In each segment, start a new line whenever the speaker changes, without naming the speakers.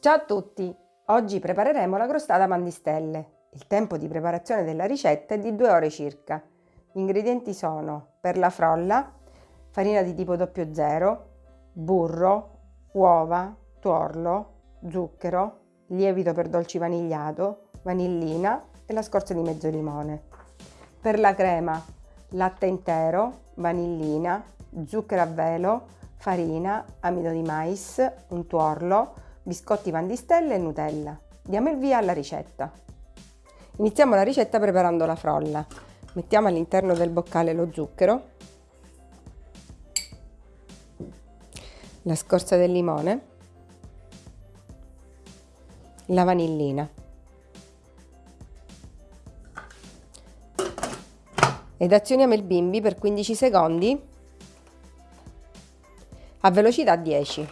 Ciao a tutti! Oggi prepareremo la crostata pandistelle. Il tempo di preparazione della ricetta è di 2 ore circa. Gli ingredienti sono per la frolla, farina di tipo 00, burro, uova, tuorlo, zucchero, lievito per dolci vanigliato, vanillina e la scorza di mezzo limone. Per la crema, latte intero, vanillina, zucchero a velo, farina, amido di mais, un tuorlo, biscotti pandistelle e Nutella. Diamo il via alla ricetta. Iniziamo la ricetta preparando la frolla. Mettiamo all'interno del boccale lo zucchero, la scorza del limone, la vanillina ed azioniamo il bimbi per 15 secondi a velocità 10.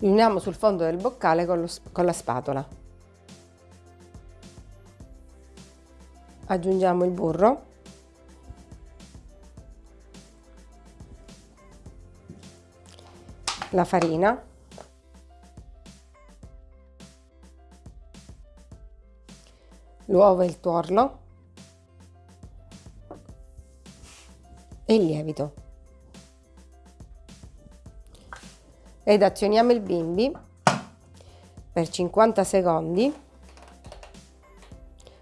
Uniamo sul fondo del boccale con, lo, con la spatola. Aggiungiamo il burro. La farina. l'uovo e il tuorlo e il lievito. Ed azioniamo il bimbi per 50 secondi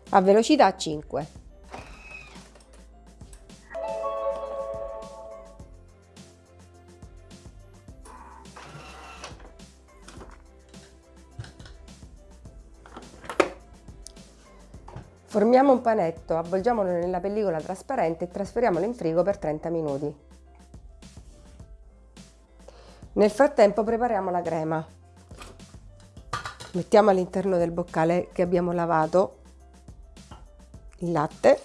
a velocità 5. Formiamo un panetto, avvolgiamolo nella pellicola trasparente e trasferiamolo in frigo per 30 minuti. Nel frattempo prepariamo la crema. Mettiamo all'interno del boccale che abbiamo lavato il latte.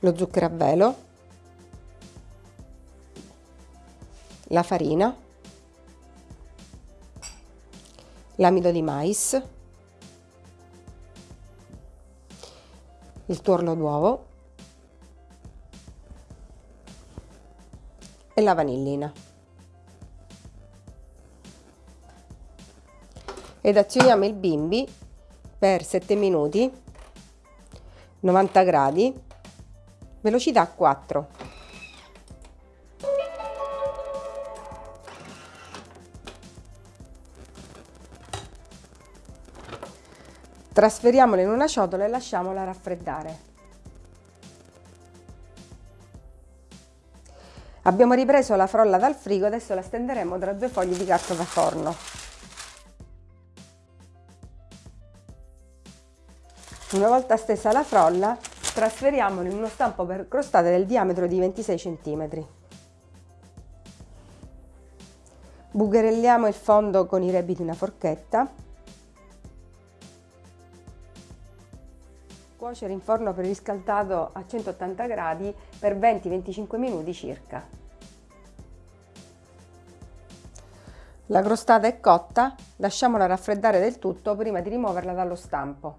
Lo zucchero a velo, la farina. L'amido di mais, il tuorlo d'uovo e la vanillina. Ed azioniamo il bimbi per 7 minuti, 90 gradi, velocità 4. Trasferiamola in una ciotola e lasciamola raffreddare. Abbiamo ripreso la frolla dal frigo, adesso la stenderemo tra due fogli di carta da forno. Una volta stesa la frolla, trasferiamola in uno stampo per crostate del diametro di 26 cm. Bucherelliamo il fondo con i rebi di una forchetta Cuocere in forno preriscaldato a 180 gradi per 20-25 minuti circa. La crostata è cotta, lasciamola raffreddare del tutto prima di rimuoverla dallo stampo.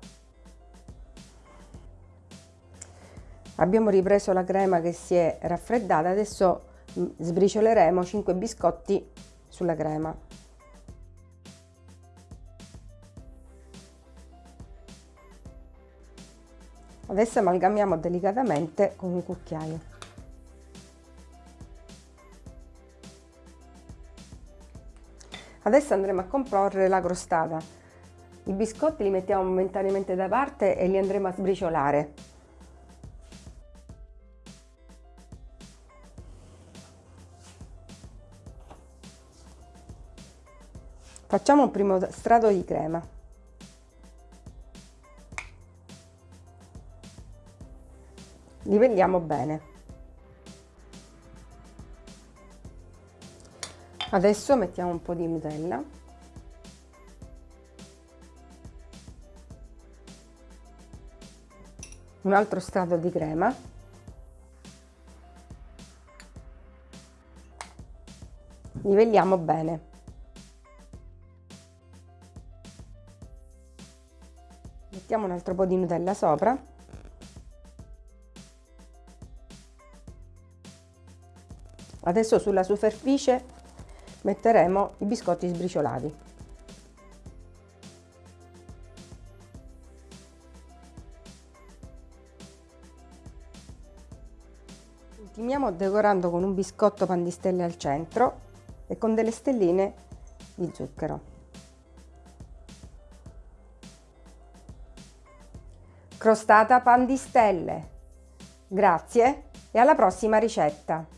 Abbiamo ripreso la crema che si è raffreddata, adesso mm, sbricioleremo 5 biscotti sulla crema. Adesso amalgamiamo delicatamente con un cucchiaio. Adesso andremo a comporre la crostata. I biscotti li mettiamo momentaneamente da parte e li andremo a sbriciolare. Facciamo un primo strato di crema. li vendiamo bene. Adesso mettiamo un po di nutella. Un altro strato di crema. Livelliamo bene. Mettiamo un altro po di nutella sopra. Adesso sulla superficie metteremo i biscotti sbriciolati. Ultimiamo decorando con un biscotto pan di stelle al centro e con delle stelline di zucchero. Crostata pan di stelle. Grazie e alla prossima ricetta!